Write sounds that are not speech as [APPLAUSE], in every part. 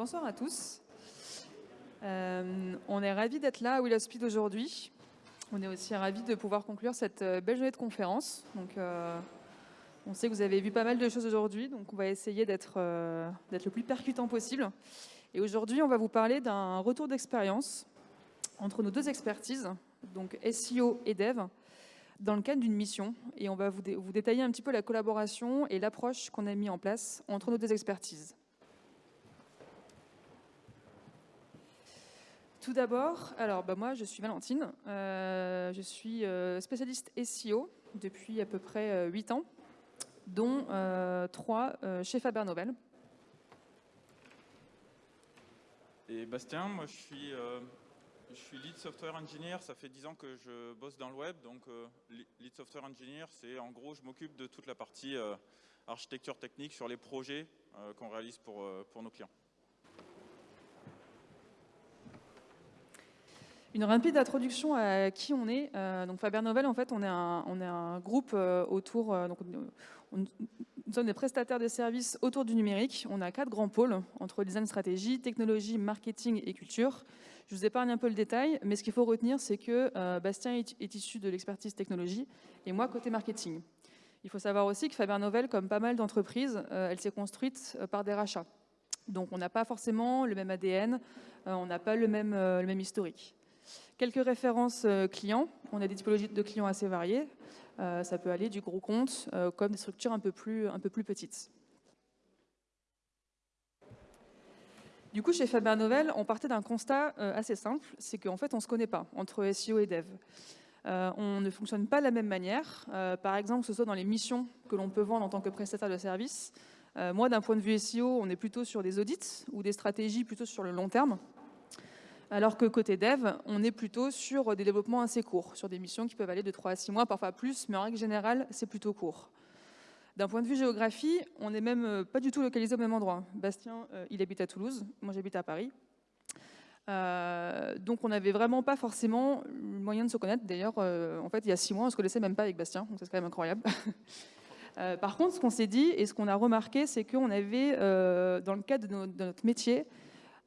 Bonsoir à tous. Euh, on est ravis d'être là à Will Speed aujourd'hui. On est aussi ravis de pouvoir conclure cette euh, belle journée de conférence. Donc, euh, on sait que vous avez vu pas mal de choses aujourd'hui, donc on va essayer d'être le plus percutant possible. Et aujourd'hui, on va vous parler d'un retour d'expérience entre nos deux expertises, donc SEO et Dev, dans le cadre d'une mission. Et on va vous, vous détailler un petit peu la collaboration et l'approche qu'on a mis en place entre nos deux expertises. Tout d'abord, alors bah, moi je suis Valentine, euh, je suis euh, spécialiste SEO depuis à peu près 8 euh, ans, dont 3 chez Faber Novel. Et Bastien, moi je suis, je suis lead software engineer, ça fait 10 ans que je bosse dans le web, donc lead software engineer c'est en gros je m'occupe de toute la partie architecture technique sur les projets qu'on réalise pour, pour nos clients. Une rapide introduction à qui on est. Euh, donc Faber Novel, en fait, on est un, groupe euh, autour. Euh, nous sommes des prestataires de services autour du numérique. On a quatre grands pôles entre design, stratégie, technologie, marketing et culture. Je vous épargne un peu le détail, mais ce qu'il faut retenir, c'est que Bastien est, issu de l'expertise technologie et moi côté marketing. Il faut savoir aussi que Faber Novel, comme pas mal d'entreprises, elle s'est construite par des rachats. Donc on n'a pas forcément le même ADN, on n'a pas le même historique. Quelques références euh, clients. On a des typologies de clients assez variées. Euh, ça peut aller du gros compte euh, comme des structures un peu plus, un peu plus petites. Du coup, chez Faber Novel, on partait d'un constat assez simple, c'est qu'en fait, on ne se connaît pas entre SEO et Dev. on ne fonctionne pas de la même manière. par exemple, que ce soit dans les missions que l'on peut vendre en tant que prestataire de service. moi, d'un point de vue SEO, on est plutôt sur des audits ou des stratégies plutôt sur le long terme alors que côté dev, on est plutôt sur des développements assez courts, sur des missions qui peuvent aller de 3 à 6 mois, parfois plus, mais en règle générale, c'est plutôt court. D'un point de vue géographie, on n'est même euh, pas du tout localisé au même endroit. Bastien, euh, il habite à Toulouse, moi j'habite à Paris. Euh, donc on n'avait vraiment pas forcément le moyen de se connaître. D'ailleurs, en fait, il y a six mois, on ne se connaissait même pas avec Bastien, donc c'est quand même incroyable. [LAUGHS] par contre, ce qu'on s'est dit et ce qu'on a remarqué, c'est qu'on avait, dans le cadre de notre métier,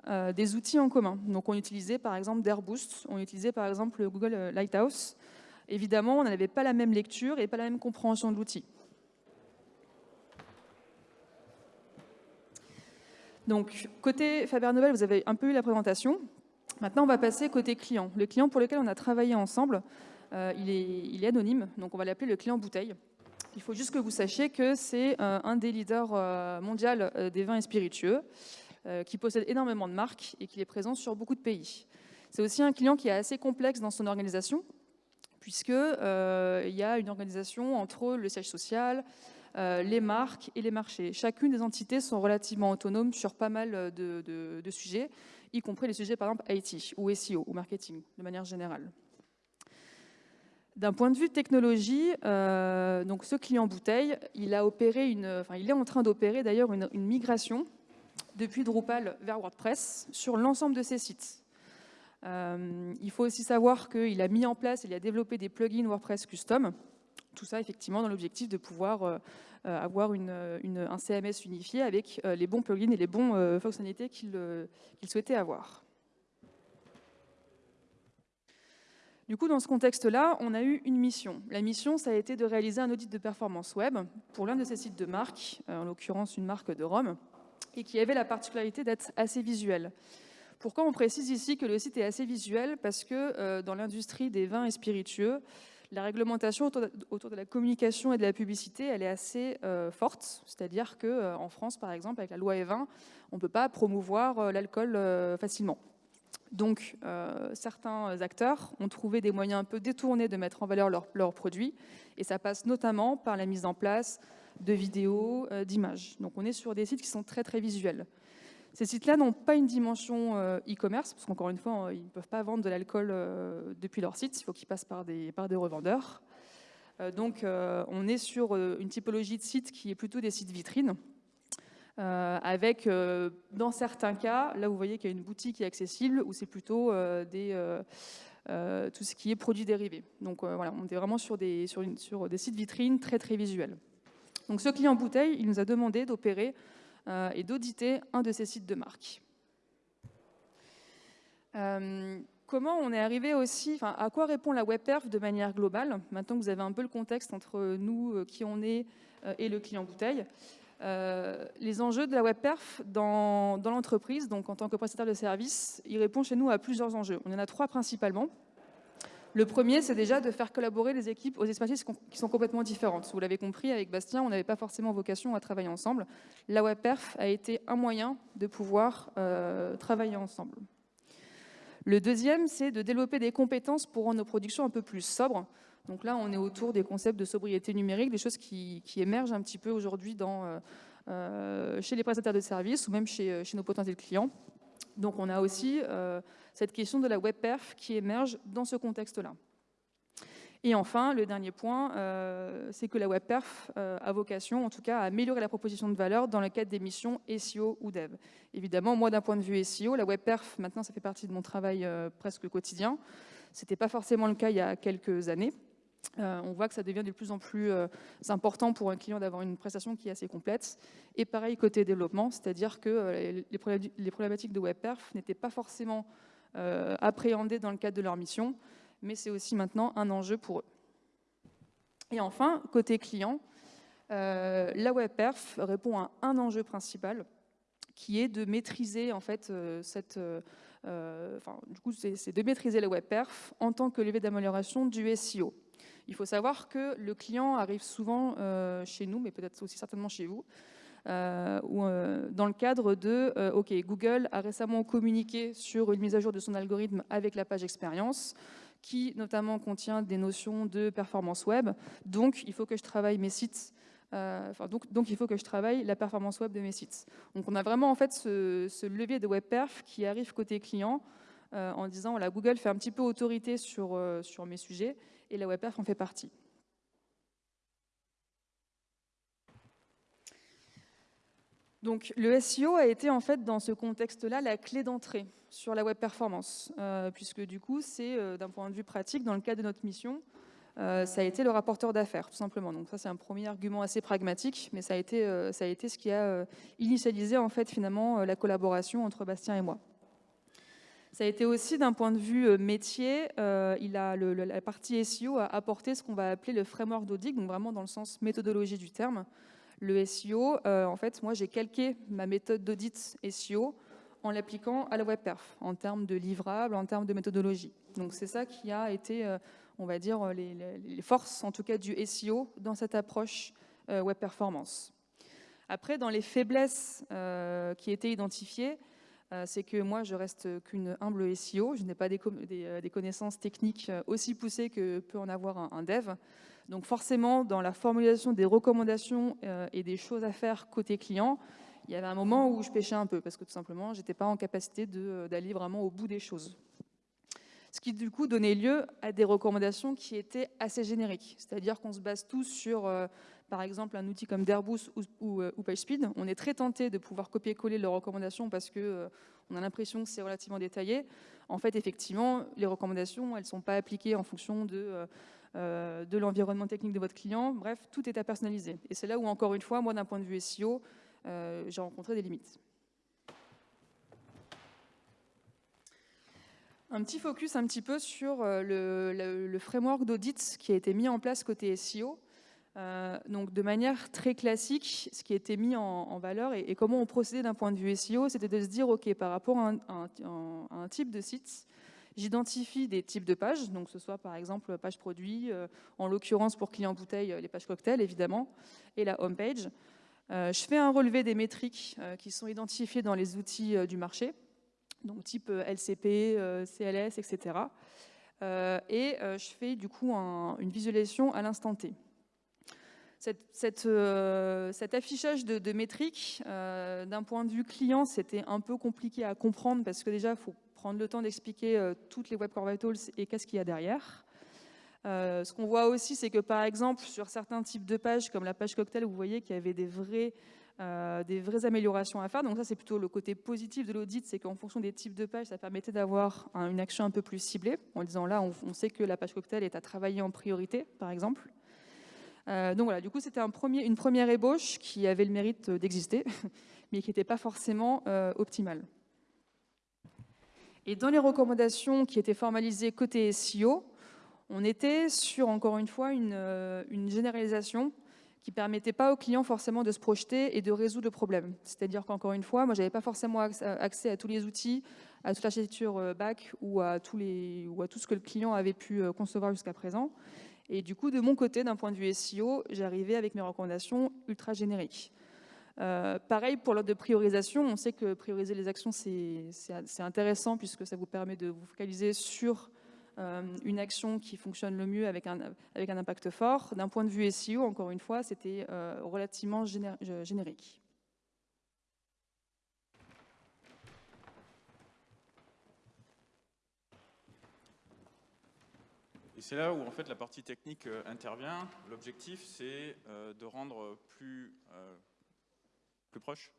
euh, des outils en commun. Donc on utilisait par exemple d'Airboost, on utilisait par exemple le Google euh, Lighthouse. Évidemment, on n'avait pas la même lecture et pas la même compréhension de l'outil. Donc, côté Faber Novel, vous avez un peu eu la présentation. Maintenant, on va passer côté client. Le client pour lequel on a travaillé ensemble, euh, il, est, anonyme, donc on va l'appeler le client bouteille. Il faut juste que vous sachiez que c'est un des leaders mondiaux des vins et spiritueux. Euh, qui possède énormément de marques et qui est présent sur beaucoup de pays. C'est aussi un client qui est assez complexe dans son organisation, puisqu'il euh, y a une organisation entre le siège social, euh, les marques et les marchés. Chacune des entités sont relativement autonomes sur pas mal de, sujets, y compris les sujets par exemple IT ou SEO ou marketing de manière générale. D'un point de vue technologie, donc ce client bouteille, il, a opéré une, enfin, il est en train d'opérer d'ailleurs une, une, migration depuis Drupal vers WordPress sur l'ensemble de ses sites. Euh, il faut aussi savoir qu'il a mis en place, il a développé des plugins WordPress custom, tout ça effectivement dans l'objectif de pouvoir euh, euh, avoir un CMS unifié avec les bons plugins et les bonnes fonctionnalités qu'il souhaitait avoir. Du coup, dans ce contexte-là, on a eu une mission. La mission, ça a été de réaliser un audit de performance web pour l'un de ces sites de marque, en l'occurrence une marque de Rome et qui avait la particularité d'être assez visuel. Pourquoi on précise ici que le site est assez visuel? Parce que euh, dans l'industrie des vins et spiritueux, la réglementation autour de, la communication et de la publicité, elle est assez euh, forte. C'est-à-dire qu'en euh, France, par exemple, avec la loi E20, on ne peut pas promouvoir l'alcool facilement. Donc, certains acteurs ont trouvé des moyens un peu détournés de mettre en valeur leurs produits, et ça passe notamment par la mise en place de vidéos, euh, d'images. Donc on est sur des sites qui sont très très visuels. Ces sites-là n'ont pas une dimension euh, e-commerce, parce qu'encore une fois, euh, ils ne peuvent pas vendre de l'alcool depuis leur site, il faut qu'ils passent par des, revendeurs. donc on est sur une typologie de sites qui est plutôt des sites vitrines, avec, dans certains cas, là vous voyez qu'il y a une boutique qui est accessible, où c'est plutôt tout ce qui est produits dérivés. Donc voilà, on est vraiment sur des, sur des sites vitrines très très visuels. Donc ce client bouteille, il nous a demandé d'opérer et d'auditer un de ces sites de marque. comment on est arrivé aussi, à quoi répond la WebPerf de manière globale Maintenant que vous avez un peu le contexte entre nous, qui on est, et le client bouteille. Euh, les enjeux de la WebPerf dans, dans l'entreprise, donc en tant que prestataire de service, il répond chez nous à plusieurs enjeux. On en a trois principalement. Le premier, c'est déjà de faire collaborer les équipes aux expertises qui sont complètement différentes. Vous l'avez compris, avec Bastien, on n'avait pas forcément vocation à travailler ensemble. La WebPerf a été un moyen de pouvoir euh, travailler ensemble. Le deuxième, c'est de développer des compétences pour rendre nos productions un peu plus sobres. Donc là, on est autour des concepts de sobriété numérique, des choses qui, émergent un petit peu aujourd'hui euh, euh, chez les prestataires de services ou même chez nos potentiels clients. Donc on a aussi cette question de la web perf qui émerge dans ce contexte-là. Et enfin, le dernier point, c'est que la web perf a vocation, en tout cas, à améliorer la proposition de valeur dans le cadre des missions SEO ou Dev. Évidemment, moi, d'un point de vue SEO, la web perf, maintenant, ça fait partie de mon travail presque quotidien. Ce n'était pas forcément le cas il y a quelques années. Euh, on voit que ça devient de plus en plus euh, important pour un client d'avoir une prestation qui est assez complète. Et pareil côté développement, c'est-à-dire que euh, les, problématiques de WebPerf n'étaient pas forcément appréhendées dans le cadre de leur mission, mais c'est aussi maintenant un enjeu pour eux. Et enfin, côté client, la WebPerf répond à un enjeu principal, qui est de maîtriser en fait cette du coup, c'est de maîtriser la WebPerf en tant que levier d'amélioration du SEO. Il faut savoir que le client arrive souvent euh, chez nous, mais peut-être aussi certainement chez vous, euh, euh, dans le cadre de OK, Google a récemment communiqué sur une mise à jour de son algorithme avec la page expérience, qui notamment contient des notions de performance web. Donc, il faut que je travaille mes sites. donc, donc, il faut que je travaille la performance web de mes sites. Donc, on a vraiment en fait ce, levier de web perf qui arrive côté client en disant voilà, Google fait un petit peu autorité sur, sur mes sujets et la WebPerf en fait partie. Donc le SEO a été en fait dans ce contexte-là la clé d'entrée sur la web performance, euh, puisque du coup c'est euh, d'un point de vue pratique, dans le cadre de notre mission, euh, ça a été le rapporteur d'affaires, tout simplement. Donc ça c'est un premier argument assez pragmatique, mais ça a été, ce qui a initialisé en fait finalement la collaboration entre Bastien et moi. Ça a été aussi d'un point de vue métier, il a la partie SEO a apporté ce qu'on va appeler le framework d'audit, donc vraiment dans le sens méthodologie du terme. Le SEO, euh, en fait, moi j'ai calqué ma méthode d'audit SEO en l'appliquant à la web perf, en termes de livrables, en termes de méthodologie. Donc c'est ça qui a été, on va dire, les, les, forces en tout cas du SEO dans cette approche web performance. Après, dans les faiblesses qui étaient identifiées, euh, c'est que moi, je reste qu'une humble SEO. Je n'ai pas euh, des, connaissances techniques euh, aussi poussées que peut en avoir un, dev. Donc forcément, dans la formulation des recommandations et des choses à faire côté client, il y avait un moment où je pêchais un peu, parce que tout simplement, je n'étais pas en capacité d'aller vraiment au bout des choses. Ce qui du coup donnait lieu à des recommandations qui étaient assez génériques, c'est-à-dire qu'on se base tous sur par exemple un outil comme Derboost ou, ou, PageSpeed, on est très tenté de pouvoir copier-coller leurs recommandations parce qu'on euh, a l'impression que c'est relativement détaillé. En fait, effectivement, les recommandations, elles ne sont pas appliquées en fonction de, euh, euh, de l'environnement technique de votre client. Bref, tout est à personnaliser. Et c'est là où, encore une fois, moi, d'un point de vue SEO, j'ai rencontré des limites. Un petit focus un petit peu sur le, le framework d'audit qui a été mis en place côté SEO. Euh, donc de manière très classique, ce qui était mis en, valeur et, comment on procédait d'un point de vue SEO, c'était de se dire, OK, par rapport à un, type de site, j'identifie des types de pages, donc ce soit par exemple page produit, euh, en l'occurrence pour client bouteille, les pages cocktail évidemment, et la home page. Euh, je fais un relevé des métriques qui sont identifiées dans les outils du marché, donc type LCP, CLS, etc. et je fais du coup une visualisation à l'instant T. Euh, cet affichage de, métriques, euh, d'un point de vue client, c'était un peu compliqué à comprendre parce que déjà, il faut prendre le temps d'expliquer euh, toutes les Web Core Vitals et qu'est-ce qu'il y a derrière. ce qu'on voit aussi, c'est que par exemple, sur certains types de pages, comme la page cocktail, vous voyez qu'il y avait des, vrais, des vraies améliorations à faire. Donc ça, c'est plutôt le côté positif de l'audit, c'est qu'en fonction des types de pages, ça permettait d'avoir une action un peu plus ciblée, en disant là, on sait que la page cocktail est à travailler en priorité, par exemple. Euh, donc voilà, du coup, c'était une première ébauche qui avait le mérite d'exister. [LAUGHS] mais qui n'était pas forcément optimale. Et dans les recommandations qui étaient formalisées côté SEO, on était sur, encore une fois, une, une généralisation qui ne permettait pas aux clients forcément de se projeter et de résoudre le problème. C'est-à-dire qu'encore une fois, moi, je n'avais pas forcément accès à tous les outils, à toute l'architecture euh, back ou à, ou à tout ce que le client avait pu euh, concevoir jusqu'à présent. Et du coup, de mon côté, d'un point de vue SEO, j'arrivais avec mes recommandations ultra génériques. Euh, pareil pour l'ordre de priorisation, on sait que prioriser les actions, c'est intéressant puisque ça vous permet de vous focaliser sur euh, une action qui fonctionne le mieux avec un, impact fort. D'un point de vue SEO, encore une fois, c'était euh, relativement générique. Et c'est là où en fait la partie technique intervient. L'objectif, c'est de rendre plus, plus proche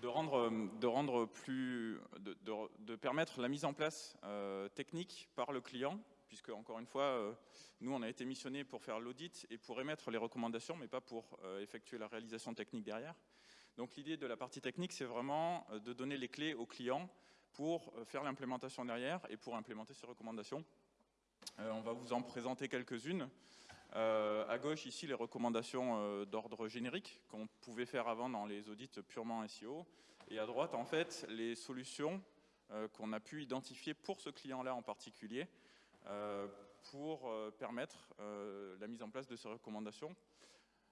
de rendre, euh, de rendre plus, de, permettre la mise en place euh, technique par le client, puisque encore une fois, euh, nous on a été missionné pour faire l'audit et pour émettre les recommandations, mais pas pour effectuer la réalisation technique derrière. Donc l'idée de la partie technique, c'est vraiment de donner les clés au client pour faire l'implémentation derrière et pour implémenter ces recommandations. on va vous en présenter quelques-unes. Euh, à gauche, ici, les recommandations euh, d'ordre générique qu'on pouvait faire avant dans les audits purement SEO. Et à droite, en fait, les solutions euh, qu'on a pu identifier pour ce client-là en particulier pour permettre la mise en place de ces recommandations.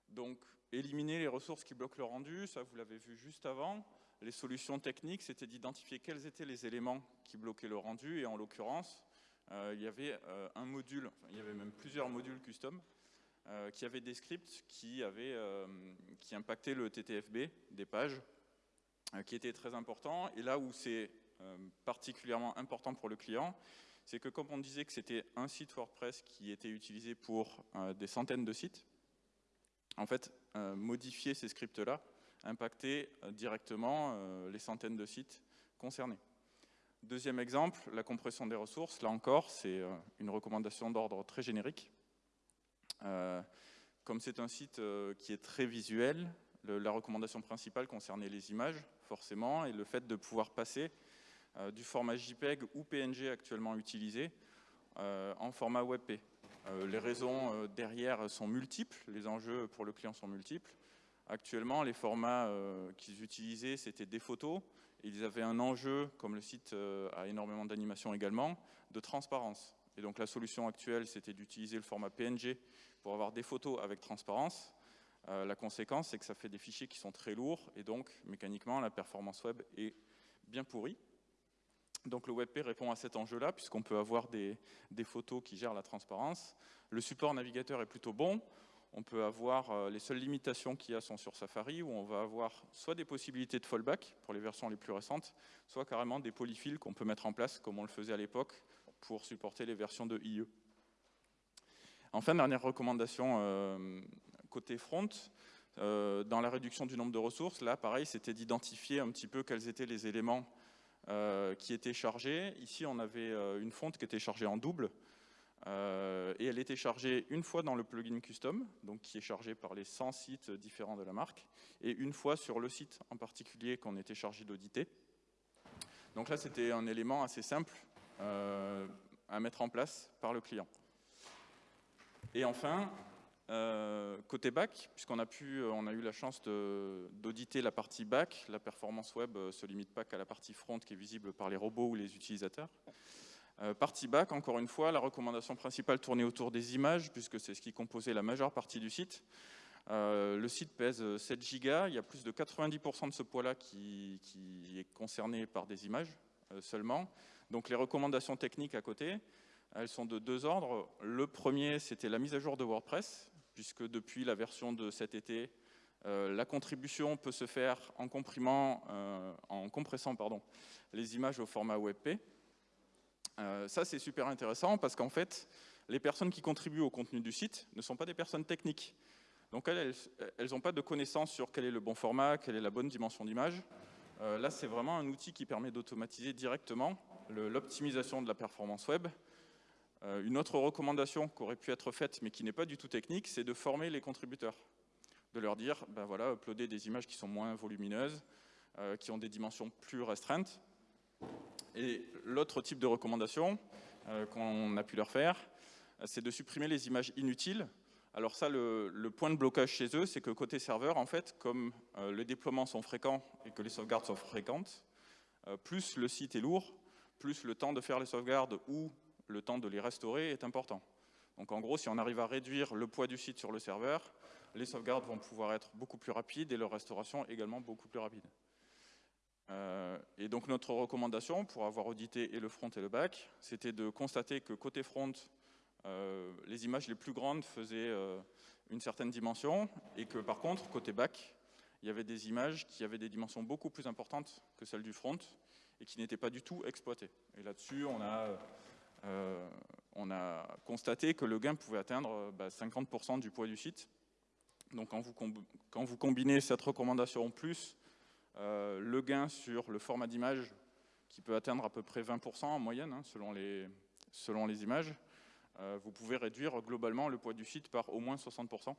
Donc, éliminer les ressources qui bloquent le rendu, ça vous l'avez vu juste avant. Les solutions techniques, c'était d'identifier quels étaient les éléments qui bloquaient le rendu, et en l'occurrence, il y avait un module, il y avait même plusieurs modules custom euh, qui avait des scripts qui, avaient, euh, qui impactaient le TTFB des pages, euh, qui était très important. Et là où c'est particulièrement important pour le client, c'est que comme on disait que c'était un site WordPress qui était utilisé pour des centaines de sites, en fait, modifier ces scripts-là impactait directement les centaines de sites concernés. Deuxième exemple, la compression des ressources. Là encore, c'est une recommandation d'ordre très générique. Euh, comme c'est un site euh, qui est très visuel, la recommandation principale concernait les images, forcément, et le fait de pouvoir passer euh, du format JPEG ou PNG actuellement utilisé en format WebP. les raisons derrière sont multiples, les enjeux pour le client sont multiples. Actuellement, les formats qu'ils utilisaient, c'était des photos. Ils avaient un enjeu, comme le site a énormément d'animation également, de transparence. Et donc la solution actuelle, c'était d'utiliser le format PNG pour avoir des photos avec transparence. Euh, la conséquence, c'est que ça fait des fichiers qui sont très lourds et donc mécaniquement, la performance web est bien pourrie. Donc le WebP répond à cet enjeu-là puisqu'on peut avoir des, photos qui gèrent la transparence. Le support navigateur est plutôt bon. On peut avoir euh, les seules limitations qu'il y a sont sur Safari où on va avoir soit des possibilités de fallback pour les versions les plus récentes, soit carrément des polyfills qu'on peut mettre en place comme on le faisait à l'époque pour supporter les versions de IE. Enfin, dernière recommandation euh, côté front, euh, dans la réduction du nombre de ressources, là, pareil, c'était d'identifier un petit peu quels étaient les éléments qui étaient chargés. Ici, on avait une fonte qui était chargée en double, et elle était chargée une fois dans le plugin custom, donc qui est chargé par les 100 sites différents de la marque, et une fois sur le site en particulier qu'on était chargé d'auditer. Donc là, c'était un élément assez simple à mettre en place par le client. Et enfin, euh, côté back, puisqu'on a, euh, a eu la chance d'auditer la partie back, la performance web ne euh, se limite pas qu'à la partie front qui est visible par les robots ou les utilisateurs. Partie back, encore une fois, la recommandation principale tournait autour des images, puisque c'est ce qui composait la majeure partie du site. le site pèse 7 gigas, il y a plus de 90% de ce poids-là qui, qui, est concerné par des images seulement. Donc les recommandations techniques à côté, elles sont de deux ordres. Le premier, c'était la mise à jour de WordPress, puisque depuis la version de cet été, euh, la contribution peut se faire en, comprimant, euh, en compressant pardon, les images au format WebP. Euh, ça, c'est super intéressant parce qu'en fait, les personnes qui contribuent au contenu du site ne sont pas des personnes techniques. Donc elles n'ont pas de connaissances sur quel est le bon format, quelle est la bonne dimension d'image. là, c'est vraiment un outil qui permet d'automatiser directement l'optimisation de la performance web euh, une autre recommandation qui aurait pu être faite, mais qui n'est pas du tout technique, c'est de former les contributeurs. de leur dire, ben voilà, uploader des images qui sont moins volumineuses, qui ont des dimensions plus restreintes. Et l'autre type de recommandation qu'on a pu leur faire, c'est de supprimer les images inutiles. Alors ça, le, point de blocage chez eux, c'est que côté serveur, en fait, comme les déploiements sont fréquents et que les sauvegardes sont fréquentes, plus le site est lourd, plus le temps de faire les sauvegardes ou le temps de les restaurer est important. Donc en gros, si on arrive à réduire le poids du site sur le serveur, les sauvegardes vont pouvoir être beaucoup plus rapides et leur restauration également beaucoup plus rapide. Euh, et donc notre recommandation, pour avoir audité et le front et le back, c'était de constater que côté front, euh, les images les plus grandes faisaient euh, une certaine dimension, et que par contre, côté back, il y avait des images qui avaient des dimensions beaucoup plus importantes que celles du front, et qui n'étaient pas du tout exploitées. Et là-dessus, on on a constaté que le gain pouvait atteindre 50% bah, du poids du site. Donc quand vous, combinez cette recommandation plus euh, le gain sur le format d'image, qui peut atteindre à peu près 20% en moyenne, hein, selon, les, images, euh, vous pouvez réduire globalement le poids du site par au moins 60%.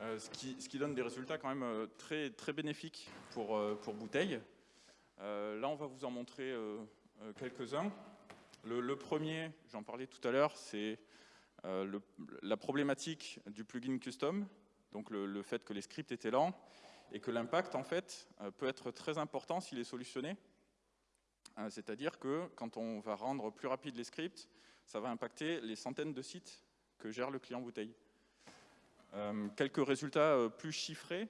ce, qui, ce, qui, donne des résultats quand même très, très bénéfiques pour, Bouteille. là, on va vous en montrer quelques-uns. Le, premier, j'en parlais tout à l'heure, c'est euh, la problématique du plugin custom, donc le, fait que les scripts étaient lents, et que l'impact, en fait, euh, peut être très important s'il est solutionné. Euh, c'est-à-dire que quand on va rendre plus rapide les scripts, ça va impacter les centaines de sites que gère le client bouteille. quelques résultats plus chiffrés.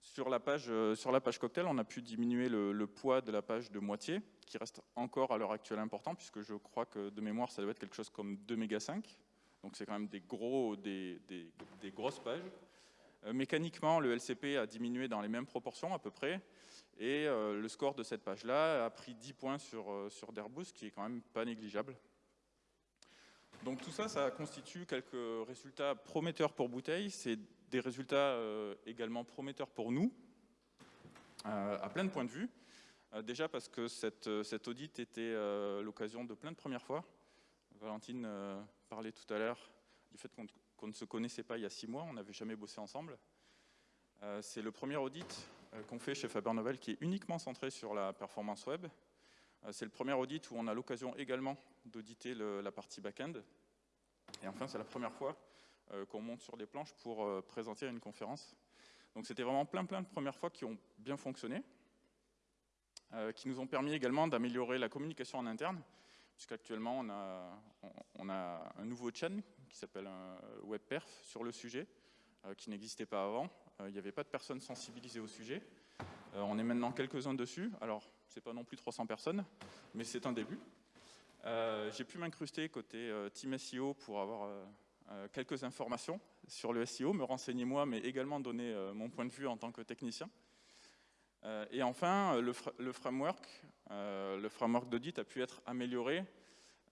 Sur la, page, sur la page cocktail, on a pu diminuer le poids de la page de moitié, qui reste encore à l'heure actuelle important, puisque je crois que de mémoire, ça doit être quelque chose comme 2 mégas 5. Donc c'est quand même des, gros, des, grosses pages. Euh, mécaniquement, le LCP a diminué dans les mêmes proportions à peu près, et euh, le score de cette page-là a pris 10 points sur, euh, sur Derbous, qui est quand même pas négligeable. Donc tout ça, ça constitue quelques résultats prometteurs pour Bouteille. C'est des résultats également prometteurs pour nous, à plein de points de vue. Déjà parce que cette, euh, cet audit était l'occasion de plein de premières fois. Valentine parlait tout à l'heure du fait qu'on ne se connaissait pas il y a six mois, on n'avait jamais bossé ensemble. C'est le premier audit qu'on fait chez Faber Novel qui est uniquement centré sur la performance web. C'est le premier audit où on a l'occasion également d'auditer la partie back-end. Et enfin, c'est la première fois qu'on monte sur des planches pour présenter une conférence. Donc c'était vraiment plein plein de premières fois qui ont bien fonctionné. Euh, qui nous ont permis également d'améliorer la communication en interne, puisqu'actuellement on a, on, a un nouveau channel qui s'appelle WebPerf sur le sujet, euh, qui n'existait pas avant. Euh, il n'y avait pas de personnes sensibilisées au sujet. on est maintenant quelques-uns dessus. Alors, c'est pas non plus 300 personnes, mais c'est un début. J'ai pu m'incruster côté Team SEO pour avoir quelques informations sur le SEO, me renseigner moi, mais également donner mon point de vue en tant que technicien. Euh, et enfin, le, framework, euh, le framework d'audit a pu être amélioré.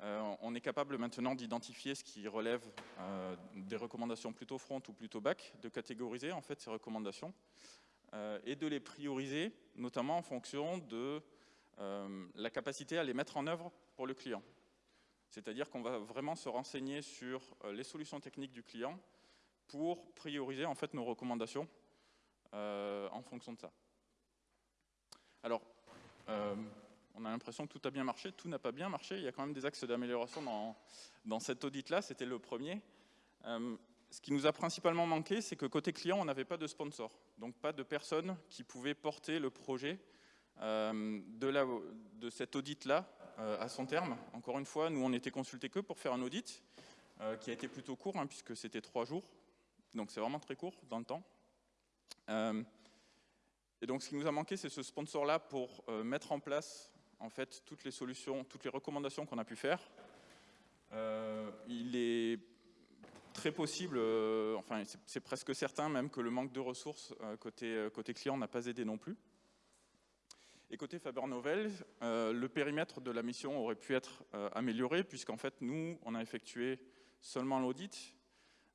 Euh, on est capable maintenant d'identifier ce qui relève des recommandations plutôt front ou plutôt back, de catégoriser en fait ces recommandations et de les prioriser, notamment en fonction de la capacité à les mettre en œuvre pour le client. C'est-à-dire qu'on va vraiment se renseigner sur les solutions techniques du client pour prioriser en fait nos recommandations en fonction de ça. Alors, euh, on a l'impression que tout a bien marché, tout n'a pas bien marché, il y a quand même des axes d'amélioration dans, dans cet audit-là, c'était le premier. Euh, ce qui nous a principalement manqué, c'est que côté client, on n'avait pas de sponsor, donc pas de personnes qui pouvaient porter le projet euh, de, cet audit-là à son terme. Encore une fois, nous, on n'était consultés que pour faire un audit, qui a été plutôt court, hein, puisque c'était trois jours, donc c'est vraiment très court dans le temps. Et donc, ce qui nous a manqué, c'est ce sponsor-là pour euh, mettre en place en fait toutes les solutions, toutes les recommandations qu'on a pu faire. Euh, il est très possible, euh, enfin c'est presque certain même que le manque de ressources côté, côté client n'a pas aidé non plus. Et côté Faber Novel, le périmètre de la mission aurait pu être amélioré puisqu'en fait nous, on a effectué seulement l'audit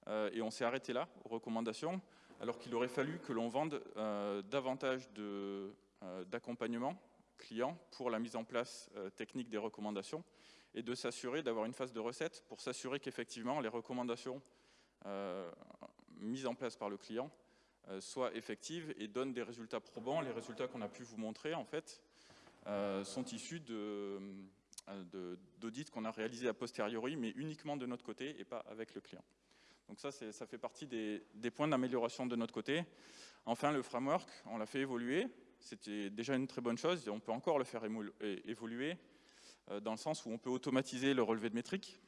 et on s'est arrêté là aux recommandations alors qu'il aurait fallu que l'on vende euh, davantage euh, d'accompagnement client pour la mise en place euh, technique des recommandations et de s'assurer d'avoir une phase de recette pour s'assurer qu'effectivement les recommandations mises en place par le client soient effectives et donnent des résultats probants. Les résultats qu'on a pu vous montrer, en fait, sont issus d'audits qu'on a réalisés a posteriori, mais uniquement de notre côté et pas avec le client. Donc ça, ça fait partie des points d'amélioration de notre côté. Enfin, le framework, on l'a fait évoluer. C'était déjà une très bonne chose et on peut encore le faire évoluer euh, dans le sens où on peut automatiser le relevé de métriques.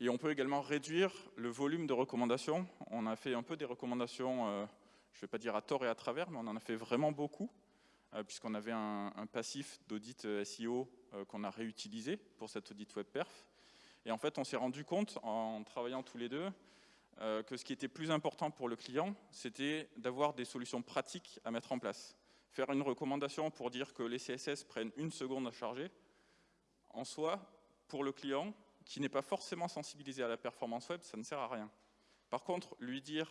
Et on peut également réduire le volume de recommandations. On a fait un peu des recommandations, euh, je ne vais pas dire à tort et à travers, mais on en a fait vraiment beaucoup, euh, puisqu'on avait un, passif d'audit SEO qu'on a réutilisé pour cet audit web perf. Et en fait, on s'est rendu compte, en travaillant tous les deux, que ce qui était plus important pour le client, c'était d'avoir des solutions pratiques à mettre en place. Faire une recommandation pour dire que les CSS prennent une seconde à charger, en soi, pour le client, qui n'est pas forcément sensibilisé à la performance web, ça ne sert à rien. Par contre, lui dire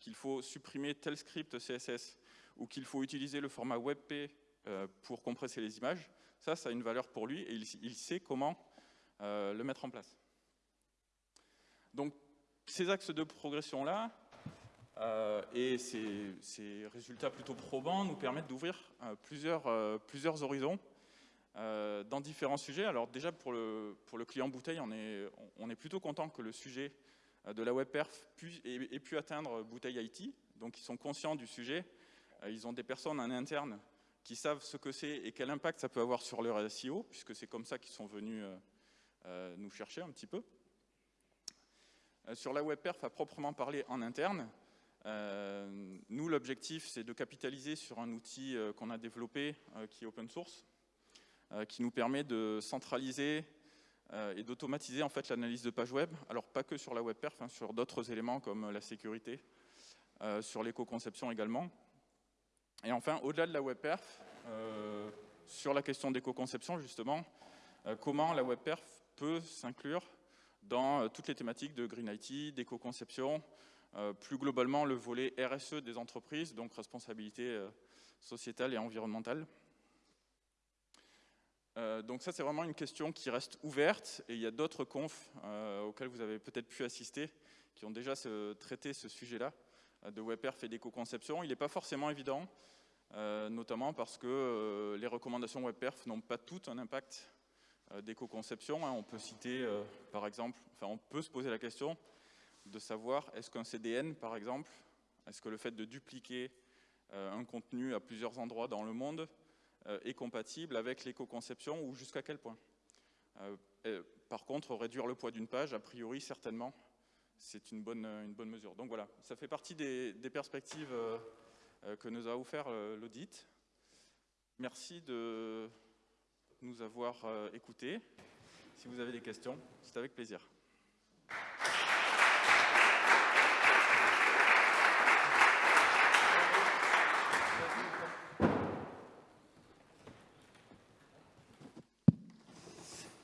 qu'il faut supprimer tel script CSS ou qu'il faut utiliser le format WebP euh, pour compresser les images, ça, ça a une valeur pour lui et il, sait comment euh, le mettre en place. Donc, ces axes de progression-là euh, et ces, résultats plutôt probants nous permettent d'ouvrir plusieurs, plusieurs horizons euh, dans différents sujets. Alors déjà, pour le, pour le client bouteille, on est, on est plutôt content que le sujet euh, de la web perf ait, pu atteindre bouteille IT. Donc ils sont conscients du sujet. Euh, ils ont des personnes en interne qui savent ce que c'est et quel impact ça peut avoir sur leur SEO, puisque c'est comme ça qu'ils sont venus nous chercher un petit peu. Sur la web perf à proprement parler en interne, nous l'objectif c'est de capitaliser sur un outil qu'on a développé qui est open source, euh, qui nous permet de centraliser euh, et d'automatiser en fait l'analyse de page web. Alors pas que sur la web perf, hein, sur d'autres éléments comme la sécurité, euh, sur l'éco-conception également. Et enfin, au-delà de la web perf, sur la question d'éco-conception justement, comment la web perf peut s'inclure dans toutes les thématiques de Green IT, d'éco-conception, plus globalement le volet RSE des entreprises, donc responsabilité sociétale et environnementale. Euh, donc ça, c'est vraiment une question qui reste ouverte et il y a d'autres confs euh, auxquels vous avez peut-être pu assister qui ont déjà traité ce sujet-là euh, de WebPerf et d'éco-conception. Il n'est pas forcément évident, notamment parce que les recommandations WebPerf n'ont pas toutes un impact d'éco-conception. Hein. On peut citer, par exemple, enfin on peut se poser la question de savoir est-ce qu'un CDN, par exemple, est-ce que le fait de dupliquer un contenu à plusieurs endroits dans le monde euh, est compatible avec l'éco-conception ou jusqu'à quel point? Euh, par contre, réduire le poids d'une page, a priori, certainement, c'est une bonne, mesure. Donc voilà, ça fait partie des, perspectives euh, que nous a offert l'audit. Merci de nous avoir écoutés. Si vous avez des questions, c'est avec plaisir.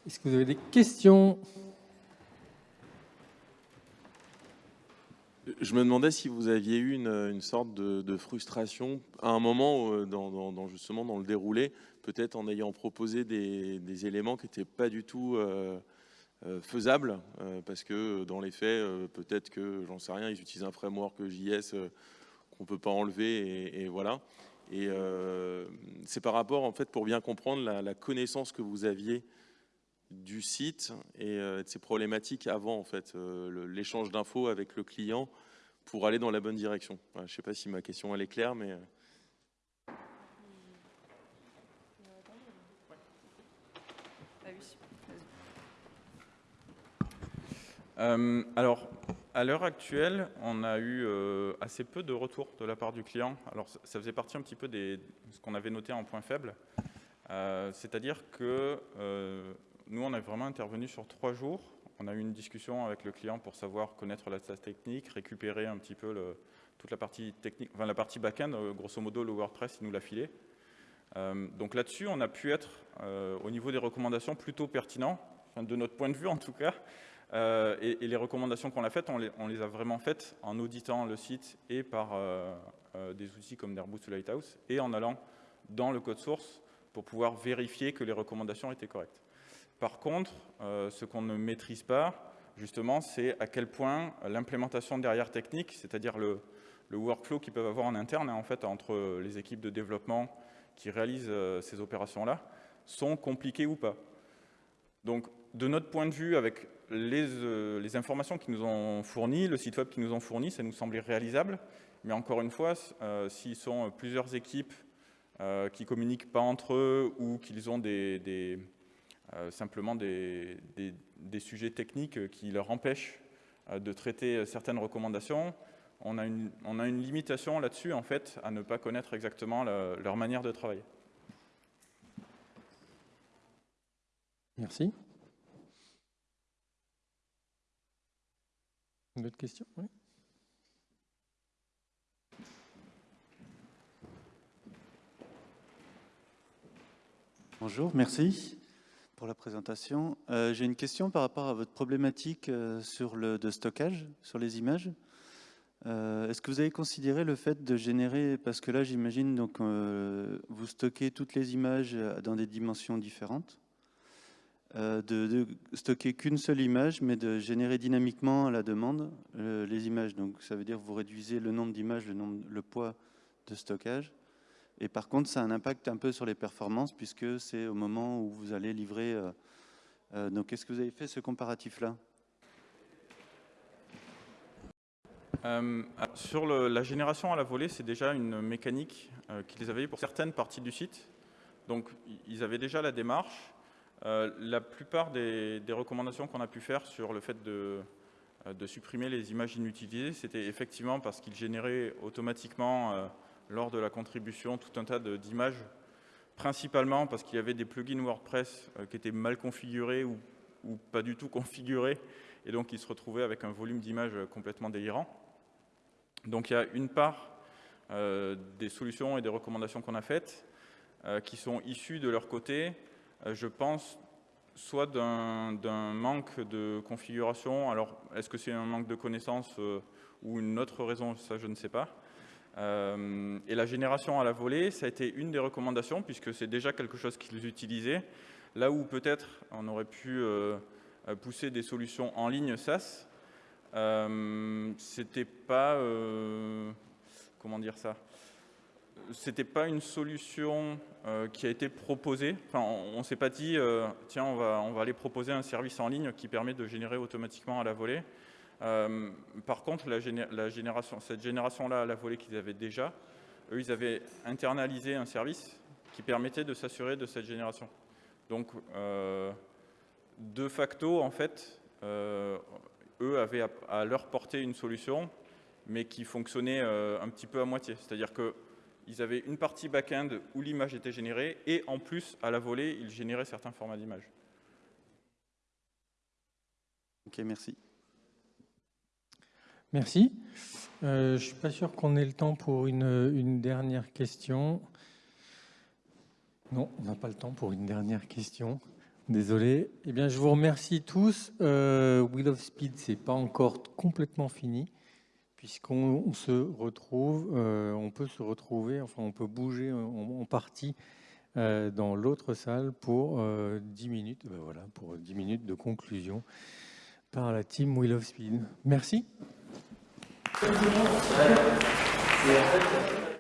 Est-ce que vous avez des questions? Je me demandais si vous aviez eu une, sorte de, frustration à un moment euh, dans, justement dans le déroulé, peut-être en ayant proposé des, éléments qui n'étaient pas du tout euh, euh, faisables, parce que dans les faits, peut-être que, j'en sais rien, ils utilisent un framework JS qu'on ne peut pas enlever, et, voilà. Et c'est par rapport, en fait, pour bien comprendre la connaissance que vous aviez du site et de ses problématiques avant en fait l'échange d'infos avec le client pour aller dans la bonne direction. je ne sais pas si ma question elle est claire, mais euh, alors, à l'heure actuelle, on a eu assez peu de retours de la part du client. Alors, ça faisait partie un petit peu de ce qu'on avait noté en point faible. C'est-à-dire que nous, on a vraiment intervenu sur trois jours. On a eu une discussion avec le client pour savoir connaître la technique, récupérer un petit peu toute la partie technique, enfin la partie back-end, euh, grosso modo le WordPress, il nous l'a filé. Euh, donc là-dessus, on a pu être, euh, au niveau des recommandations, plutôt pertinent, de notre point de vue en tout cas. Et, les recommandations qu'on a faites, on les, a vraiment faites en auditant le site et par des outils comme Airbus ou Lighthouse, et en allant dans le code source pour pouvoir vérifier que les recommandations étaient correctes. Par contre, euh, ce qu'on ne maîtrise pas, justement, c'est à quel point l'implémentation derrière technique, c'est-à-dire le, workflow qu'ils peuvent avoir en interne, hein, en fait, entre les équipes de développement qui réalisent euh, ces opérations-là, sont compliquées ou pas. Donc, de notre point de vue, avec les, euh, les informations qu'ils nous ont fournies, le site web qu'ils nous ont fourni, ça nous semblait réalisable. Mais encore une fois, s'ils sont plusieurs équipes qui communiquent pas entre eux ou qu'ils ont des, simplement des, des, sujets techniques qui leur empêchent de traiter certaines recommandations, on a une, on a une limitation là-dessus, en fait, à ne pas connaître exactement leur manière de travailler. Merci. Une autre question? Bonjour, merci pour la présentation. Euh, j'ai une question par rapport à votre problématique euh, sur le de stockage, sur les images. Euh, est-ce que vous avez considéré le fait de générer, parce que là j'imagine donc vous stockez toutes les images dans des dimensions différentes, de, stocker qu'une seule image, mais de générer dynamiquement à la demande les images. Donc ça veut dire que vous réduisez le nombre d'images, le, le poids de stockage. Et par contre, ça a un impact un peu sur les performances puisque c'est au moment où vous allez livrer. Euh, euh, donc, est-ce que vous avez fait ce comparatif-là? Euh, Sur la génération à la volée, c'est déjà une mécanique qu'ils avaient pour certaines parties du site. Donc, ils avaient déjà la démarche. la plupart des, recommandations qu'on a pu faire sur le fait de supprimer les images inutilisées, c'était effectivement parce qu'ils généraient automatiquement lors de la contribution tout un tas d'images, principalement parce qu'il y avait des plugins WordPress euh, qui étaient mal configurés ou, pas du tout [LAUGHS] configurés, et donc ils se retrouvaient avec un volume d'images complètement délirant. Donc il y a une part euh, des solutions et des recommandations qu'on a faites euh, qui sont issues de leur côté, je pense, soit d'un manque de configuration, alors est-ce que c'est un manque de connaissances ou une autre raison, ça je ne sais pas, euh, et la génération à la volée, ça a été une des recommandations, puisque c'est déjà quelque chose qu'ils utilisaient. Là où peut-être on aurait pu euh, pousser des solutions en ligne SaaS, euh, c'était pas... Euh, comment dire ça? C'était pas une solution qui a été proposée. Enfin, on, ne s'est pas dit, tiens, on va, on va aller proposer un service en ligne qui permet de générer automatiquement à la volée. Euh, par contre, cette génération-là, à la volée qu'ils avaient déjà, eux, ils avaient internalisé un service qui permettait de s'assurer de cette génération. Donc, euh, de facto, en fait, euh, eux avaient à, leur porter une solution, mais qui fonctionnait un petit peu à moitié. C'est-à-dire qu'ils avaient une partie back-end où l'image était générée, et en plus, à la volée, ils généraient certains formats d'image. Ok, merci. Merci. Euh, je ne suis pas sûr qu'on ait le temps pour une, dernière question. Non, on n'a pas le temps pour une dernière question. Désolé. Eh bien, je vous remercie tous. Euh, Wheel of Speed, c'est pas encore complètement fini, puisqu'on se retrouve, euh, on peut se retrouver, enfin, on peut bouger en, partie dans l'autre salle pour 10 minutes. Ben pour 10 minutes de conclusion par la team Wheel of Speed. Merci. Merci.